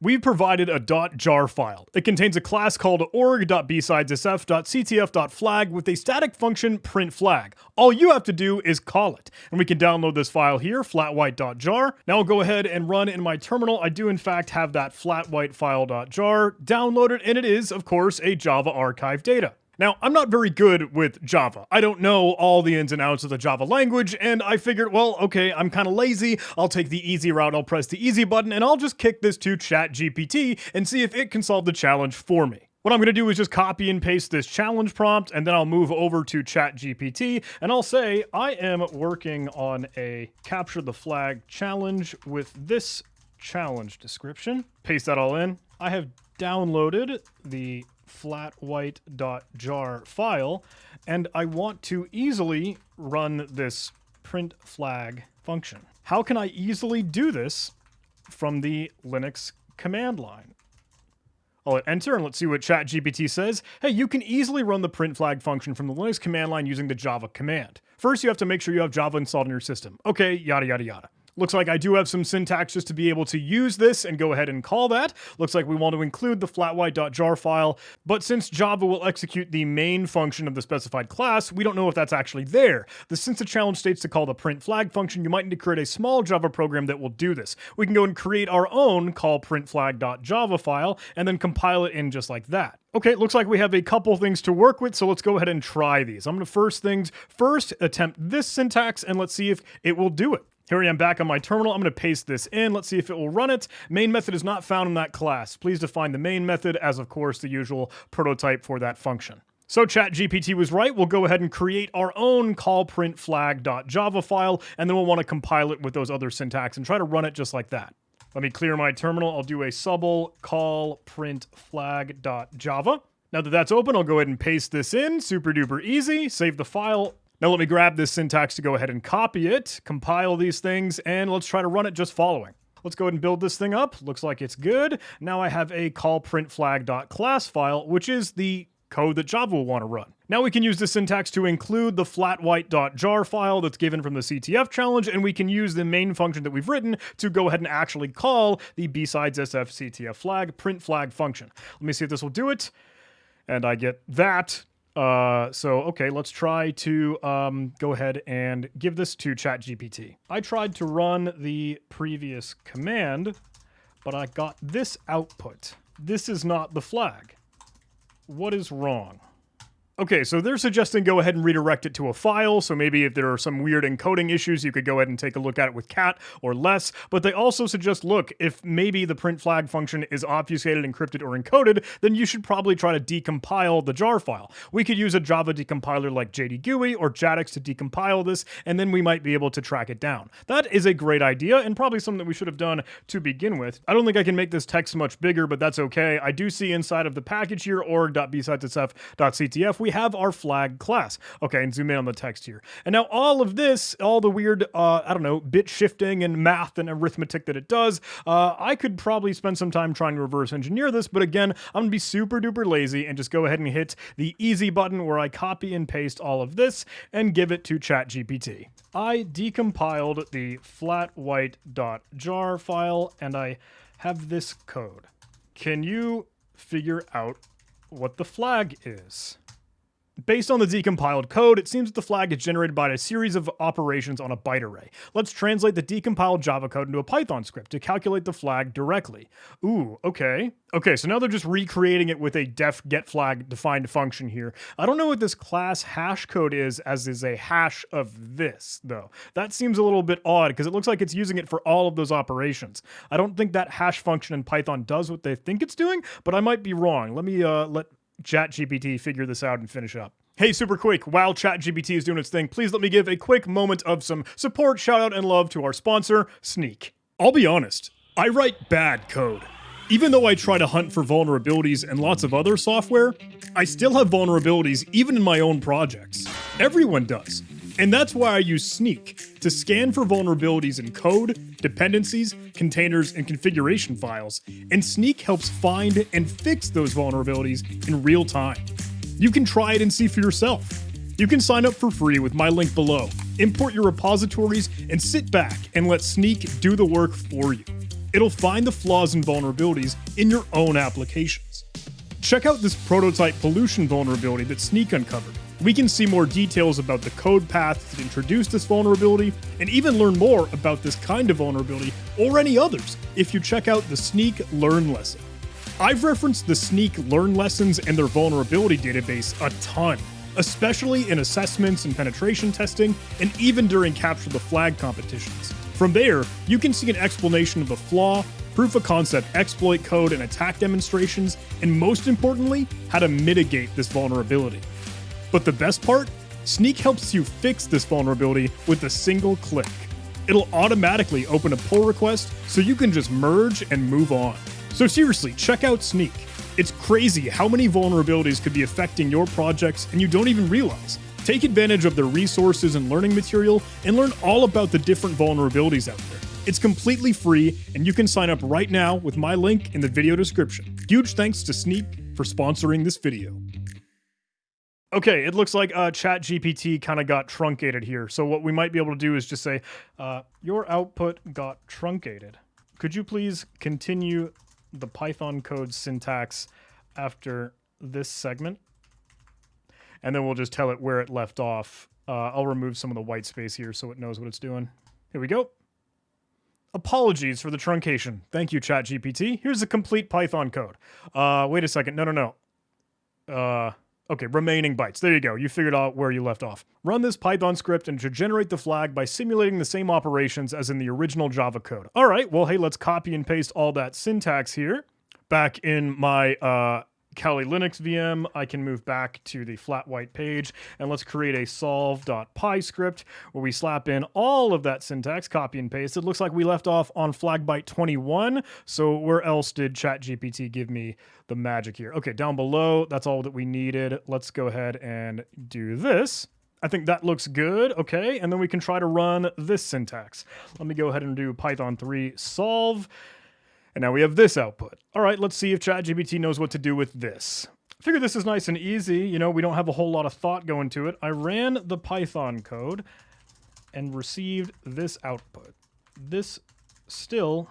We've provided a .jar file. It contains a class called org.bsidesf.ctf.flag with a static function print flag. All you have to do is call it. And we can download this file here, flatwhite.jar. Now I'll go ahead and run in my terminal. I do in fact have that flatwhite flatwhitefile.jar downloaded, and it is, of course, a Java archive data. Now, I'm not very good with Java. I don't know all the ins and outs of the Java language, and I figured, well, okay, I'm kind of lazy. I'll take the easy route. I'll press the easy button, and I'll just kick this to ChatGPT and see if it can solve the challenge for me. What I'm going to do is just copy and paste this challenge prompt, and then I'll move over to ChatGPT, and I'll say, I am working on a capture the flag challenge with this challenge description. Paste that all in. I have downloaded the flatwhite.jar file, and I want to easily run this print flag function. How can I easily do this from the Linux command line? I'll hit enter and let's see what ChatGPT says. Hey, you can easily run the print flag function from the Linux command line using the Java command. First, you have to make sure you have Java installed in your system. Okay, yada, yada, yada. Looks like I do have some syntax just to be able to use this and go ahead and call that. Looks like we want to include the flatwhite.jar file, but since Java will execute the main function of the specified class, we don't know if that's actually there. The since the challenge states to call the print flag function, you might need to create a small Java program that will do this. We can go and create our own call printflag.java file and then compile it in just like that. Okay, it looks like we have a couple things to work with, so let's go ahead and try these. I'm to first things first attempt this syntax and let's see if it will do it. Here I am back on my terminal. I'm going to paste this in. Let's see if it will run it. Main method is not found in that class. Please define the main method as, of course, the usual prototype for that function. So ChatGPT was right. We'll go ahead and create our own callprintflag.java file, and then we'll want to compile it with those other syntax and try to run it just like that. Let me clear my terminal. I'll do a subl call print flag.java. Now that that's open, I'll go ahead and paste this in. Super duper easy. Save the file. Now let me grab this syntax to go ahead and copy it, compile these things, and let's try to run it just following. Let's go ahead and build this thing up. Looks like it's good. Now I have a call printflag.class file, which is the code that Java will want to run. Now we can use the syntax to include the flat flatwhite.jar file that's given from the CTF challenge, and we can use the main function that we've written to go ahead and actually call the BSidesSF CTF flag print flag function. Let me see if this will do it. And I get that. Uh, so, okay, let's try to um, go ahead and give this to ChatGPT. I tried to run the previous command, but I got this output. This is not the flag. What is wrong? Okay, so they're suggesting go ahead and redirect it to a file, so maybe if there are some weird encoding issues, you could go ahead and take a look at it with cat or less, but they also suggest, look, if maybe the print flag function is obfuscated, encrypted, or encoded, then you should probably try to decompile the jar file. We could use a Java decompiler like JDGUI or JADX to decompile this, and then we might be able to track it down. That is a great idea, and probably something that we should have done to begin with. I don't think I can make this text much bigger, but that's okay. I do see inside of the package here, org.bsidesf.ctf, we have our flag class. Okay, and zoom in on the text here. And now all of this, all the weird, uh, I don't know, bit shifting and math and arithmetic that it does, uh, I could probably spend some time trying to reverse engineer this, but again, I'm gonna be super duper lazy and just go ahead and hit the easy button where I copy and paste all of this and give it to ChatGPT. I decompiled the flatwhite.jar file and I have this code. Can you figure out what the flag is? Based on the decompiled code, it seems that the flag is generated by a series of operations on a byte array. Let's translate the decompiled Java code into a Python script to calculate the flag directly. Ooh, okay. Okay, so now they're just recreating it with a def get flag defined function here. I don't know what this class hash code is as is a hash of this, though. That seems a little bit odd because it looks like it's using it for all of those operations. I don't think that hash function in Python does what they think it's doing, but I might be wrong. Let me uh, let ChatGPT figure this out and finish up. Hey, super quick, while ChatGPT is doing its thing, please let me give a quick moment of some support, shout out, and love to our sponsor, Snyk. I'll be honest, I write bad code. Even though I try to hunt for vulnerabilities and lots of other software, I still have vulnerabilities even in my own projects. Everyone does. And that's why I use Snyk to scan for vulnerabilities in code, dependencies, containers, and configuration files. And Snyk helps find and fix those vulnerabilities in real time. You can try it and see for yourself. You can sign up for free with my link below, import your repositories, and sit back and let Snyk do the work for you. it'll find the flaws and vulnerabilities in your own applications. Check out this prototype pollution vulnerability that Snyk uncovered. We can see more details about the code path that introduced this vulnerability, and even learn more about this kind of vulnerability or any others if you check out the Snyk Learn lesson. I've referenced the Snyk Learn lessons and their vulnerability database a ton, especially in assessments and penetration testing, and even during Capture the Flag competitions. From there, you can see an explanation of the flaw, proof of concept exploit code and attack demonstrations, and most importantly, how to mitigate this vulnerability. But the best part? Snyk helps you fix this vulnerability with a single click. It'll automatically open a pull request so you can just merge and move on. So seriously, check out Snyk. It's crazy how many vulnerabilities could be affecting your projects and you don't even realize. Take advantage of their resources and learning material and learn all about the different vulnerabilities out there. It's completely free and you can sign up right now with my link in the video description. Huge thanks to Snyk for sponsoring this video. Okay, it looks like uh, ChatGPT kind of got truncated here. So what we might be able to do is just say, uh, your output got truncated. Could you please continue the Python code syntax after this segment? And then we'll just tell it where it left off. Uh, I'll remove some of the white space here so it knows what it's doing. Here we go. Apologies for the truncation. Thank you, ChatGPT. Here's the complete Python code. Uh, wait a second. No, no, no. Uh, Okay, remaining bytes. There you go. You figured out where you left off. Run this Python script and should generate the flag by simulating the same operations as in the original Java code. All right, well, hey, let's copy and paste all that syntax here back in my uh, Kali Linux VM, I can move back to the flat white page and let's create a solve.py script where we slap in all of that syntax, copy and paste. It looks like we left off on flag byte 21. So where else did ChatGPT give me the magic here? Okay, down below, that's all that we needed. Let's go ahead and do this. I think that looks good. Okay, and then we can try to run this syntax. Let me go ahead and do Python 3 solve. And now we have this output. All right, let's see if ChatGPT knows what to do with this. I figure this is nice and easy. You know, we don't have a whole lot of thought going to it. I ran the Python code and received this output. This still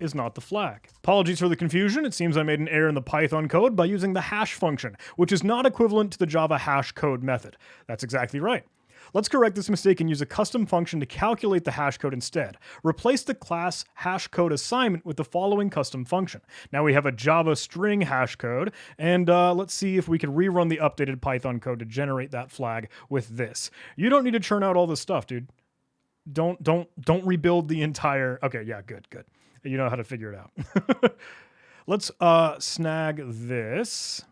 is not the flag. Apologies for the confusion. It seems I made an error in the Python code by using the hash function, which is not equivalent to the Java hash code method. That's exactly right. Let's correct this mistake and use a custom function to calculate the hash code instead. Replace the class hashcode assignment with the following custom function. Now we have a Java string hash code, and uh, let's see if we can rerun the updated Python code to generate that flag with this. You don't need to churn out all this stuff, dude. Don't don't don't rebuild the entire. Okay, yeah, good, good. You know how to figure it out. let's uh, snag this.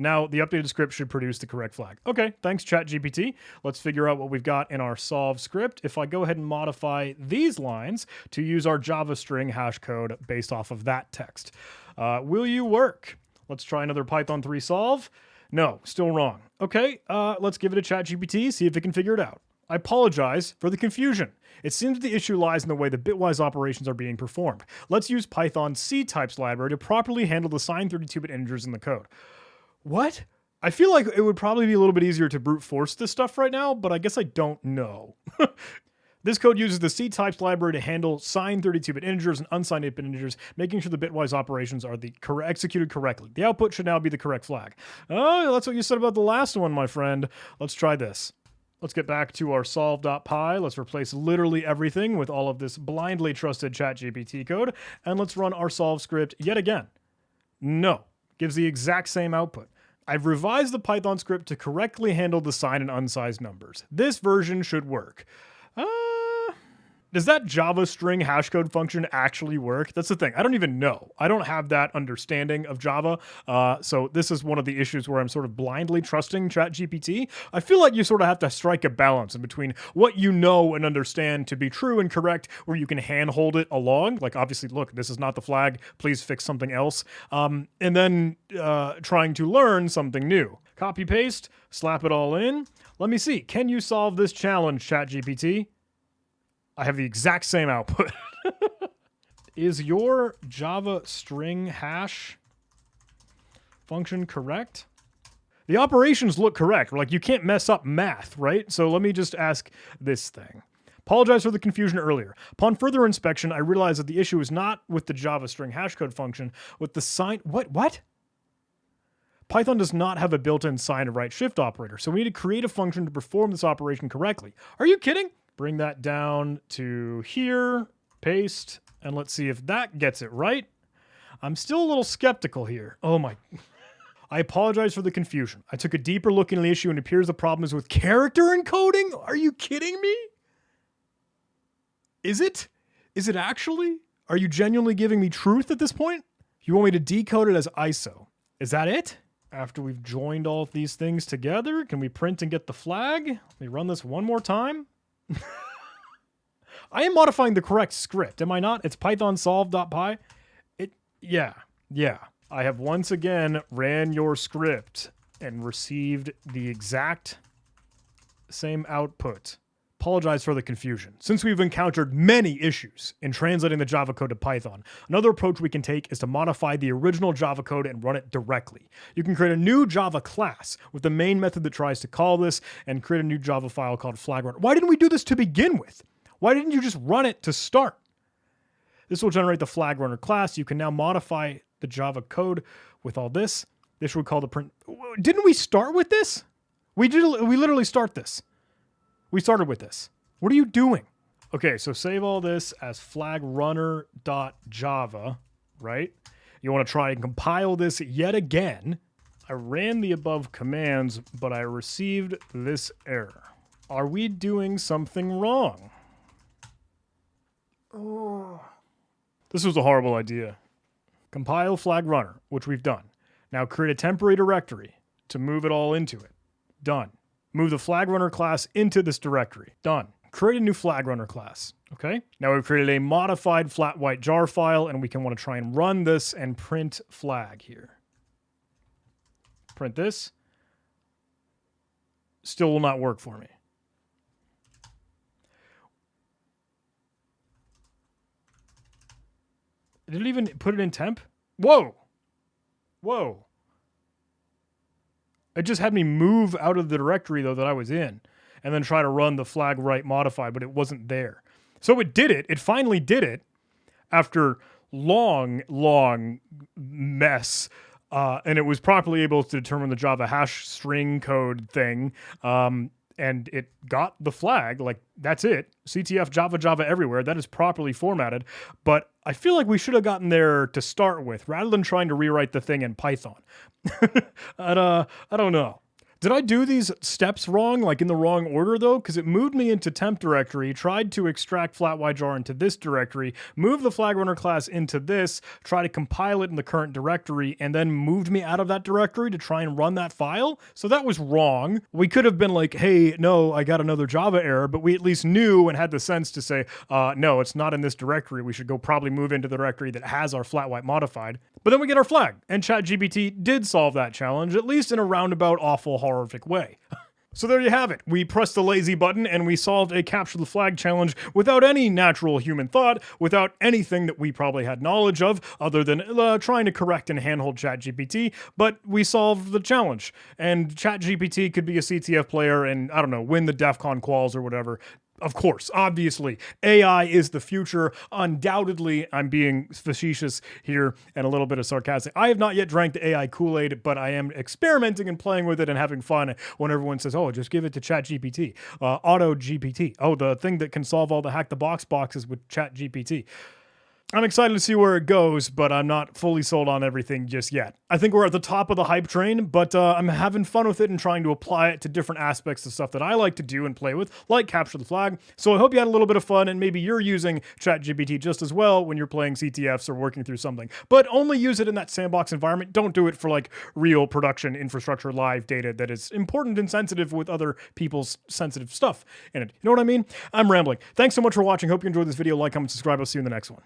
Now, the updated script should produce the correct flag. Okay, thanks ChatGPT. Let's figure out what we've got in our solve script. If I go ahead and modify these lines to use our Java string hash code based off of that text, uh, will you work? Let's try another Python 3 solve. No, still wrong. Okay, uh, let's give it a ChatGPT, see if it can figure it out. I apologize for the confusion. It seems the issue lies in the way the bitwise operations are being performed. Let's use Python ctypes library to properly handle the signed 32-bit integers in the code. What? I feel like it would probably be a little bit easier to brute force this stuff right now, but I guess I don't know. this code uses the ctypes library to handle signed 32-bit integers and unsigned 8-bit integers, making sure the bitwise operations are the cor executed correctly. The output should now be the correct flag. Oh, that's what you said about the last one, my friend. Let's try this. Let's get back to our solve.py. Let's replace literally everything with all of this blindly trusted ChatGPT code, and let's run our solve script yet again. No, gives the exact same output. I've revised the Python script to correctly handle the signed and unsigned numbers. This version should work. Uh, does that Java string hashcode function actually work? That's the thing. I don't even know. I don't have that understanding of Java. Uh, so this is one of the issues where I'm sort of blindly trusting ChatGPT. I feel like you sort of have to strike a balance in between what you know and understand to be true and correct, where you can handhold it along. Like, obviously, look, this is not the flag. Please fix something else. Um, and then uh, trying to learn something new. Copy paste, slap it all in. Let me see. Can you solve this challenge, ChatGPT? I have the exact same output. Is your Java string hash function correct? The operations look correct. Like you can't mess up math, right? So let me just ask this thing. Apologize for the confusion earlier. Upon further inspection, I realized that the issue is not with the Java string hashcode function, with the sign. What? What? Python does not have a built-in sign and right shift operator, so we need to create a function to perform this operation correctly. Are you kidding? Bring that down to here, paste, and let's see if that gets it right. I'm still a little skeptical here. Oh my. I apologize for the confusion. I took a deeper look into the issue and it appears the problem is with character encoding. Are you kidding me? Is it? Is it actually? Are you genuinely giving me truth at this point? You want me to decode it as ISO. Is that it? After we've joined all of these things together, can we print and get the flag? Let me run this one more time. I am modifying the correct script, am I not? It's python solve.py. It, yeah, yeah. I have once again ran your script and received the exact same output. Apologize for the confusion. Since we've encountered many issues in translating the Java code to Python, another approach we can take is to modify the original Java code and run it directly. You can create a new Java class with the main method that tries to call this and create a new Java file called flagrunner. Why didn't we do this to begin with? Why didn't you just run it to start? This will generate the flag runner class. You can now modify the Java code with all this. This would call the print. Didn't we start with this? We did. We literally start this. We started with this. What are you doing? Okay, so save all this as flagrunner.java, right? You want to try and compile this yet again. I ran the above commands, but I received this error. Are we doing something wrong? Oh. This was a horrible idea. Compile flag runner, which we've done. Now create a temporary directory to move it all into it. Done. Move the flag runner class into this directory. Done. Create a new flag runner class. Okay. Now we've created a modified flat white jar file and we can want to try and run this and print flag here. Print this. Still will not work for me. Did it even put it in temp? Whoa. Whoa. It just had me move out of the directory though that I was in and then try to run the flag right modify, but it wasn't there. So it did it. It finally did it after long, long mess. Uh, and it was properly able to determine the Java hash string code thing. Um, and it got the flag. Like that's it. CTF Java Java everywhere. That is properly formatted. But I feel like we should have gotten there to start with, rather than trying to rewrite the thing in Python. and, uh, I don't know. Did I do these steps wrong, like in the wrong order though? Because it moved me into temp directory, tried to extract flatYJar into this directory, move the flag runner class into this, try to compile it in the current directory, and then moved me out of that directory to try and run that file. So that was wrong. We could have been like, hey, no, I got another Java error, but we at least knew and had the sense to say, uh, no, it's not in this directory. We should go probably move into the directory that has our flat white modified. But then we get our flag, and ChatGPT did solve that challenge, at least in a roundabout awful horrific way. So there you have it. We pressed the lazy button and we solved a capture the flag challenge without any natural human thought, without anything that we probably had knowledge of other than uh, trying to correct and handhold ChatGPT, but we solved the challenge. And ChatGPT could be a CTF player and, I don't know, win the DEF CON quals or whatever of course, obviously, AI is the future. Undoubtedly, I'm being facetious here and a little bit of sarcastic. I have not yet drank the AI Kool Aid, but I am experimenting and playing with it and having fun when everyone says, oh, just give it to ChatGPT, uh, Auto GPT. Oh, the thing that can solve all the hack the box boxes with ChatGPT. I'm excited to see where it goes, but I'm not fully sold on everything just yet. I think we're at the top of the hype train, but uh, I'm having fun with it and trying to apply it to different aspects of stuff that I like to do and play with, like capture the flag. So I hope you had a little bit of fun and maybe you're using ChatGPT just as well when you're playing CTFs or working through something. But only use it in that sandbox environment. Don't do it for like real production infrastructure live data that is important and sensitive with other people's sensitive stuff in it. You know what I mean? I'm rambling. Thanks so much for watching. Hope you enjoyed this video. Like, comment, subscribe. I'll see you in the next one.